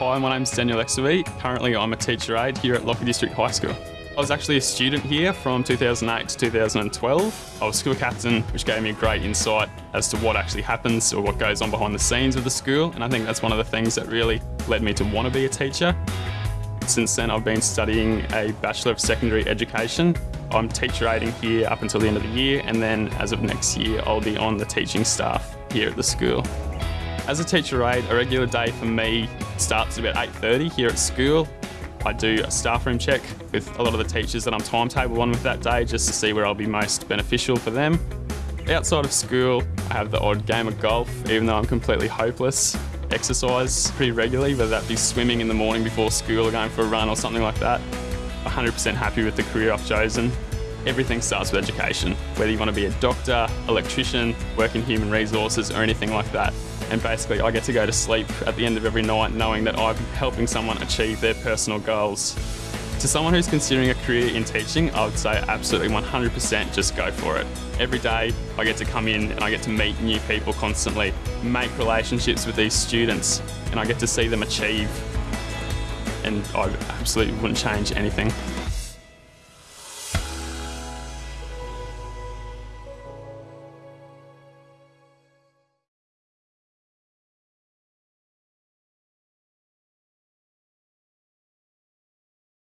Hi, my name's Daniel Exaby. Currently, I'm a teacher aide here at Lockyer District High School. I was actually a student here from 2008 to 2012. I was school captain, which gave me a great insight as to what actually happens or what goes on behind the scenes of the school, and I think that's one of the things that really led me to want to be a teacher. Since then, I've been studying a Bachelor of Secondary Education. I'm teacher aiding here up until the end of the year, and then as of next year, I'll be on the teaching staff here at the school. As a teacher aide, a regular day for me starts at about 8.30 here at school. I do a staff room check with a lot of the teachers that I'm timetable on with that day just to see where I'll be most beneficial for them. Outside of school, I have the odd game of golf, even though I'm completely hopeless. Exercise pretty regularly, whether that be swimming in the morning before school or going for a run or something like that. 100% happy with the career I've chosen. Everything starts with education, whether you want to be a doctor, electrician, work in human resources or anything like that. And basically I get to go to sleep at the end of every night knowing that I'm helping someone achieve their personal goals. To someone who's considering a career in teaching, I would say absolutely 100% just go for it. Every day I get to come in and I get to meet new people constantly, make relationships with these students, and I get to see them achieve. And I absolutely wouldn't change anything.